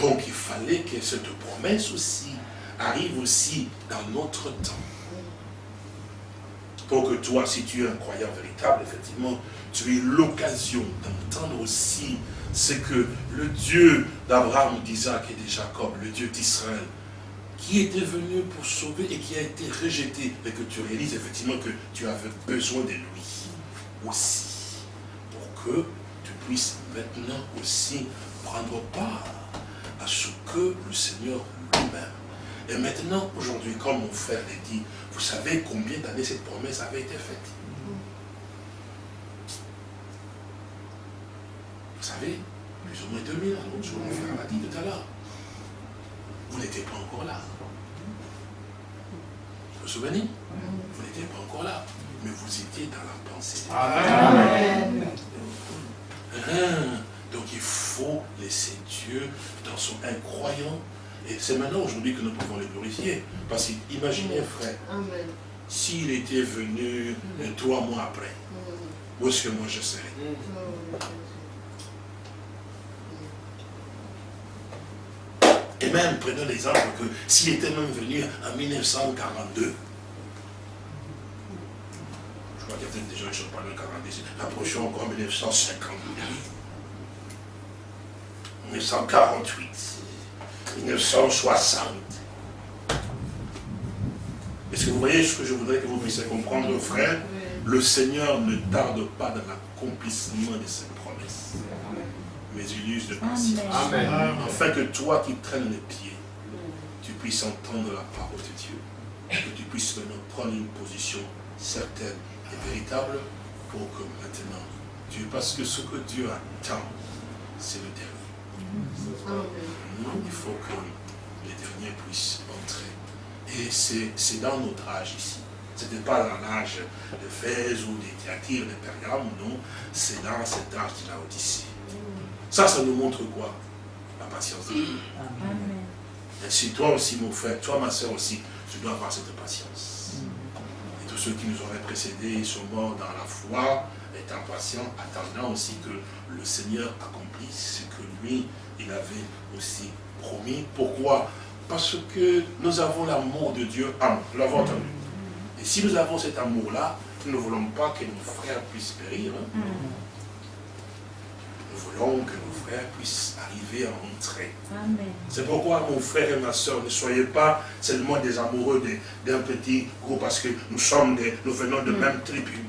Donc il fallait que cette promesse aussi arrive aussi dans notre temps. Pour que toi, si tu es un croyant véritable, effectivement, tu aies l'occasion d'entendre aussi ce que le Dieu d'Abraham, d'Isaac et de Jacob, le Dieu d'Israël, qui était venu pour sauver et qui a été rejeté, et que tu réalises effectivement que tu avais besoin de lui aussi, pour que tu puisses maintenant aussi prendre part à ce que le Seigneur lui-même. Et maintenant, aujourd'hui, comme mon frère l'a dit, vous savez combien d'années cette promesse avait été faite? Savez, plus ou moins 2000 ans, que mon frère m'a dit tout à l'heure. Vous n'étiez pas encore là. Vous vous souvenez Vous n'étiez pas encore là. Mais vous étiez dans la pensée. Amen. Hein? Donc il faut laisser Dieu dans son incroyant et c'est maintenant aujourd'hui que nous pouvons le glorifier. Parce qu'imaginez, frère, s'il était venu trois mois après, où est-ce que moi je serais? Et même, prenons l'exemple que s'il était même venu en 1942, je crois qu'il y a peut-être des gens qui sont parlé en 42, approchons encore en 1950, 1948. 1960. Est-ce que vous voyez ce que je voudrais que vous puissiez comprendre, frère? Le Seigneur ne tarde pas dans l'accomplissement de ses promesses. Mais il use de patience. Afin que toi qui traînes les pieds, tu puisses entendre la parole de Dieu. Que tu puisses maintenant prendre une position certaine et véritable pour que maintenant, Dieu, parce que ce que Dieu attend, c'est le dernier il faut que les derniers puissent entrer. Et c'est dans notre âge ici. Ce n'était pas dans l'âge de Fès ou des Thyatire, de Pergame, non. C'est dans cet âge de la Odyssée. Ça, ça nous montre quoi? La patience de Dieu. Et si toi aussi, mon frère, toi, ma soeur aussi, tu dois avoir cette patience. Et tous ceux qui nous auraient précédés, sont morts dans la foi, étant patients, attendant aussi que le Seigneur accomplisse ce que lui, il avait aussi promis. Pourquoi? Parce que nous avons l'amour de Dieu en nous. l'avons entendu. Et si nous avons cet amour-là, nous ne voulons pas que nos frères puissent périr. Hein. Nous voulons que nos frères puissent arriver à entrer. C'est pourquoi, mon frère et ma soeur, ne soyez pas seulement des amoureux d'un petit groupe, parce que nous sommes des, nous venons de mm. même tribu.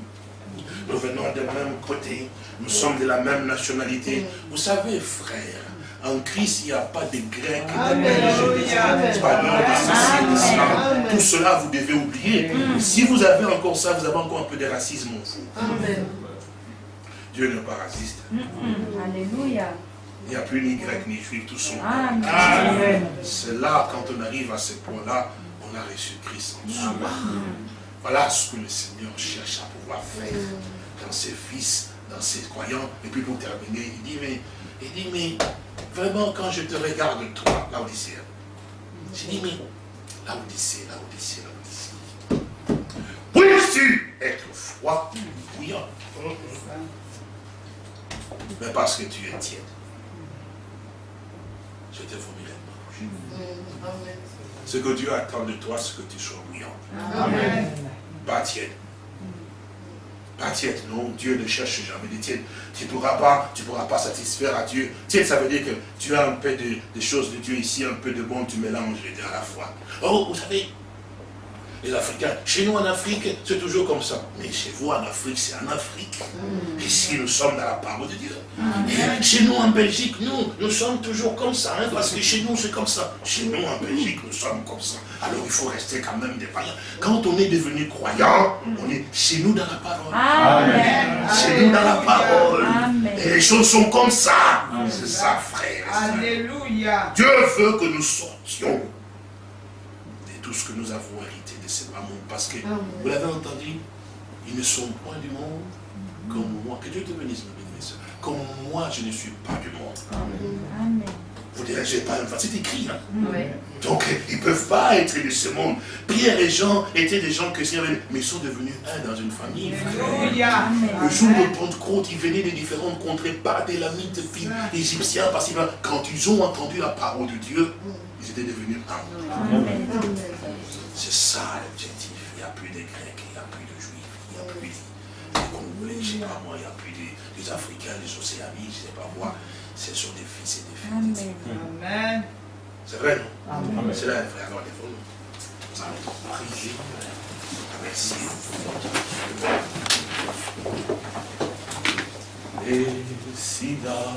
Nous venons de même côté. Nous sommes de la même nationalité. Vous savez, frère, en Christ, il n'y a pas de Grecs, de Belges, d'Espagnols, de ceci, de cela. Tout cela, vous devez oublier. Si vous avez encore ça, vous avez encore un peu de racisme en vous. Dieu n'est pas raciste. Alléluia. Il n'y a plus ni grec ni juif, tous sont. C'est là, quand on arrive à ce point-là, on a reçu Christ en soi. Voilà ce que le Seigneur cherche à pouvoir faire dans ses fils, dans ses croyants. Et puis pour terminer, il dit, mais, il dit, mais Vraiment, quand je te regarde, toi, la Odyssée, j'ai dit, mais la Odyssée, la Odyssée, la Odyssée. Oui, être froid, bouillant. Mais parce que tu es tiède. Je te vomirai pas. Ce que Dieu attend de toi, c'est que tu sois bouillant. Amen. Pas tiède. Pas tiède, non, Dieu ne cherche jamais des tièdes. Tu ne pourras pas, tu pourras pas satisfaire à Dieu. Tiède, ça veut dire que tu as un peu de, choses de Dieu ici, un peu de bon, tu mélanges les deux à la fois. Oh, vous savez, les Africains. Chez nous en Afrique, c'est toujours comme ça. Mais chez vous en Afrique, c'est en Afrique. Mm. Ici, nous sommes dans la parole de Dieu. chez nous en Belgique, nous, nous sommes toujours comme ça. Hein, parce que chez nous, c'est comme ça. Chez nous en Belgique, nous sommes comme ça. Alors il faut rester quand même des païens. Quand on est devenu croyant, on est chez nous dans la parole. Amen. Chez nous dans la parole. Et les choses sont comme ça. C'est ça, frère. Alléluia. Dieu veut que nous sortions tout ce que nous avons hérité c'est pas mon Parce que, vous l'avez entendu, ils ne sont point du monde comme moi. Que Dieu te bénisse, mes Comme moi, je ne suis pas du monde. Amen. Vous direz, j'ai pas un C'est écrit. Hein? Donc, ils ne peuvent pas être de ce monde. Pierre et Jean étaient des gens que mais ils sont devenus un dans une famille. Le jour de Pentecôte, ils venaient de différentes contrées, pas des lamites, égyptiens, parce que quand ils ont entendu la parole de Dieu, ils étaient devenus un. C'est ça l'objectif. Il n'y a plus de Grecs, il n'y a plus de Juifs, il n'y a plus de Congolais, je ne sais pas moi, il n'y a plus des, Africains, des Océanies, je ne sais pas moi. Ce sont des fils et des filles. Amen. C'est vrai, non? Amen. C'est là, frère. Alors, les nous allons prier. Merci. Et si là,